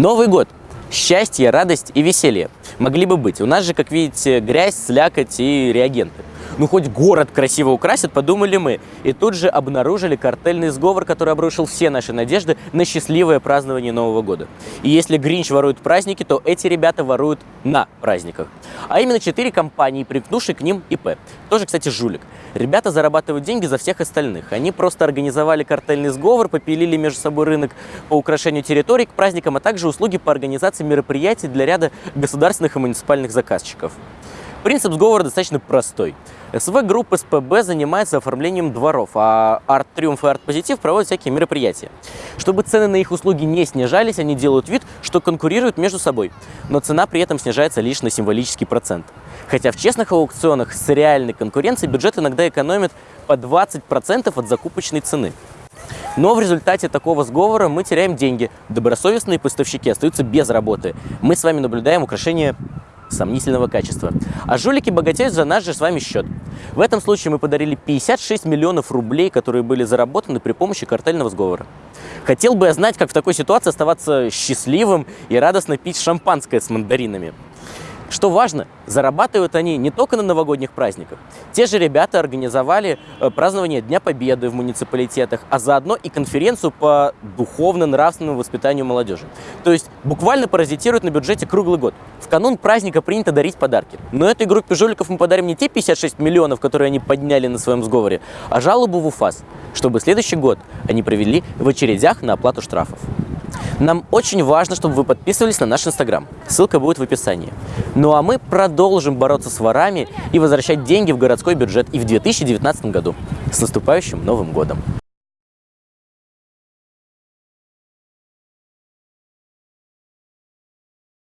Новый год. Счастье, радость и веселье. Могли бы быть. У нас же, как видите, грязь, слякоть и реагенты. Ну, хоть город красиво украсит, подумали мы. И тут же обнаружили картельный сговор, который обрушил все наши надежды на счастливое празднование Нового года. И если Гринч ворует праздники, то эти ребята воруют на праздниках. А именно четыре компании, прикнувшие к ним ИП. Тоже, кстати, жулик. Ребята зарабатывают деньги за всех остальных. Они просто организовали картельный сговор, попилили между собой рынок по украшению территорий к праздникам, а также услуги по организации мероприятий для ряда государственных и муниципальных заказчиков. Принцип сговора достаточно простой. СВ-группа СПБ занимается оформлением дворов, а Арт Триумф и Арт Позитив проводят всякие мероприятия. Чтобы цены на их услуги не снижались, они делают вид, что конкурируют между собой, но цена при этом снижается лишь на символический процент. Хотя в честных аукционах с реальной конкуренцией бюджет иногда экономит по 20% от закупочной цены. Но в результате такого сговора мы теряем деньги. Добросовестные поставщики остаются без работы. Мы с вами наблюдаем украшение сомнительного качества. А жулики богатеют за наш же с вами счет. В этом случае мы подарили 56 миллионов рублей, которые были заработаны при помощи картельного сговора. Хотел бы я знать, как в такой ситуации оставаться счастливым и радостно пить шампанское с мандаринами. Что важно, зарабатывают они не только на новогодних праздниках. Те же ребята организовали э, празднование Дня Победы в муниципалитетах, а заодно и конференцию по духовно-нравственному воспитанию молодежи. То есть буквально паразитируют на бюджете круглый год. В канун праздника принято дарить подарки. Но этой группе жуликов мы подарим не те 56 миллионов, которые они подняли на своем сговоре, а жалобу в УФАС, чтобы следующий год они провели в очередях на оплату штрафов. Нам очень важно, чтобы вы подписывались на наш Инстаграм. Ссылка будет в описании. Ну а мы продолжим бороться с ворами и возвращать деньги в городской бюджет и в 2019 году. С наступающим Новым Годом!